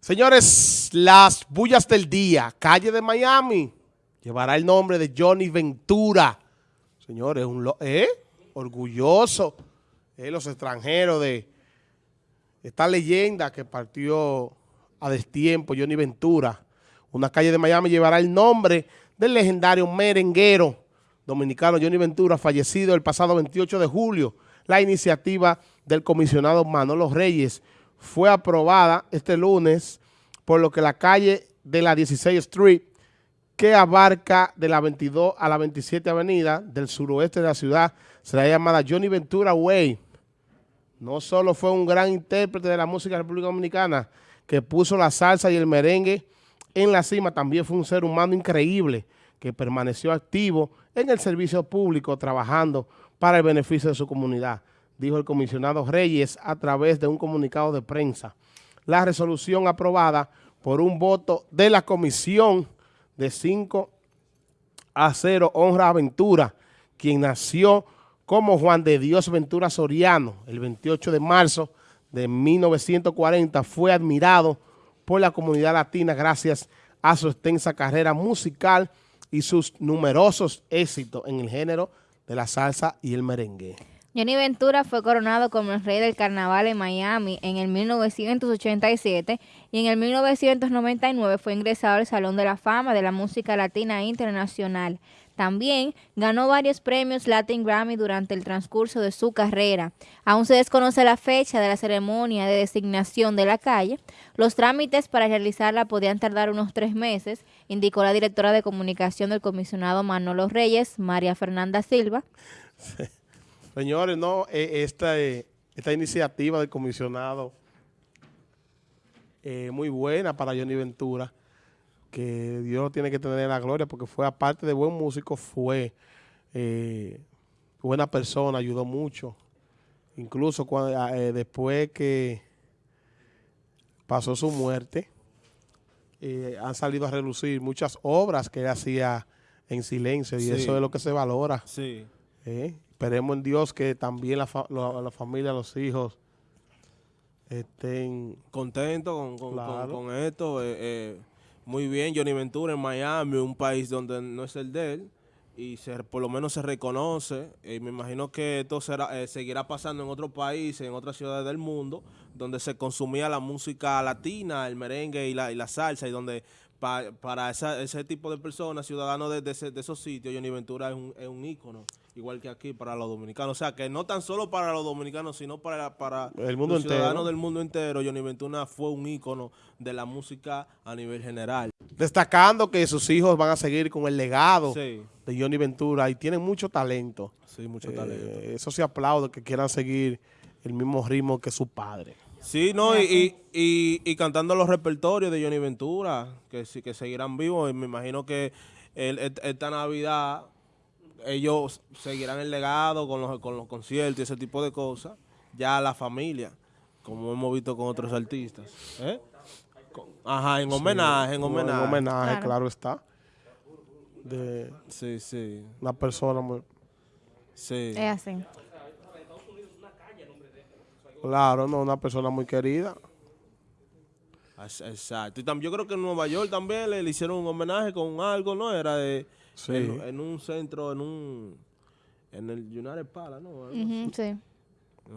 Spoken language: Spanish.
Señores, las bullas del día, calle de Miami, llevará el nombre de Johnny Ventura. Señores, un ¿eh? orgulloso, eh, los extranjeros de esta leyenda que partió a destiempo, Johnny Ventura. Una calle de Miami llevará el nombre del legendario merenguero dominicano Johnny Ventura, fallecido el pasado 28 de julio. La iniciativa del comisionado Manolo Reyes fue aprobada este lunes, por lo que la calle de la 16 Street, que abarca de la 22 a la 27 Avenida del suroeste de la ciudad, será llamada Johnny Ventura Way. No solo fue un gran intérprete de la música de la República Dominicana, que puso la salsa y el merengue en la cima, también fue un ser humano increíble, que permaneció activo en el servicio público, trabajando para el beneficio de su comunidad dijo el comisionado Reyes a través de un comunicado de prensa. La resolución aprobada por un voto de la comisión de 5 a 0 honra a Ventura, quien nació como Juan de Dios Ventura Soriano el 28 de marzo de 1940, fue admirado por la comunidad latina gracias a su extensa carrera musical y sus numerosos éxitos en el género de la salsa y el merengue. Johnny Ventura fue coronado como el rey del carnaval en Miami en el 1987 y en el 1999 fue ingresado al Salón de la Fama de la Música Latina Internacional. También ganó varios premios Latin Grammy durante el transcurso de su carrera. Aún se desconoce la fecha de la ceremonia de designación de la calle. Los trámites para realizarla podían tardar unos tres meses, indicó la directora de comunicación del comisionado Manolo Reyes, María Fernanda Silva. Señores, no, eh, esta, eh, esta iniciativa del comisionado eh, muy buena para Johnny Ventura, que Dios tiene que tener la gloria porque fue, aparte de buen músico, fue buena persona, ayudó mucho. Incluso cuando, después que pasó su muerte, han salido a relucir muchas obras que él hacía en silencio y eso es lo que se valora. Sí. Esperemos en Dios que también la, familia, los hijos estén contentos con, esto. Eh, eh, muy bien, Johnny Ventura en Miami, un país donde no es el de él y se, por lo menos se reconoce. Y me imagino que esto será, eh, seguirá pasando en otros países, en otras ciudades del mundo, donde se consumía la música latina, el merengue y la, y la salsa, y donde para ese tipo de personas, ciudadanos de, esos sitios, Johnny Ventura es un, es un ícono, igual que aquí para los dominicanos. O sea, que no tan solo para los dominicanos, sino para, para el mundo los ciudadanos del mundo entero, Johnny Ventura fue un ícono de la música a nivel general. Destacando que sus hijos van a seguir con el legado de Johnny Ventura y tienen mucho talento. Sí, mucho talento. Eh, eso se aplaude que quieran seguir el mismo ritmo que su padre. Sí, no, y, y, cantando los repertorios de Johnny Ventura, que, que seguirán vivos. Y me imagino que esta Navidad ellos seguirán el legado con los, con los conciertos y ese tipo de cosas. Ya la familia, como hemos visto con otros artistas. ¿eh? Ajá, en homenaje, en homenaje. En homenaje, claro, está. De sí, sí. Una persona muy... Sí. Es así. Claro, no, una persona muy querida. Exacto. Y también yo creo que en Nueva York también le, hicieron un homenaje con algo, ¿no? Era de... Sí. En, un centro, en un... En el United Palace, ¿no? sí.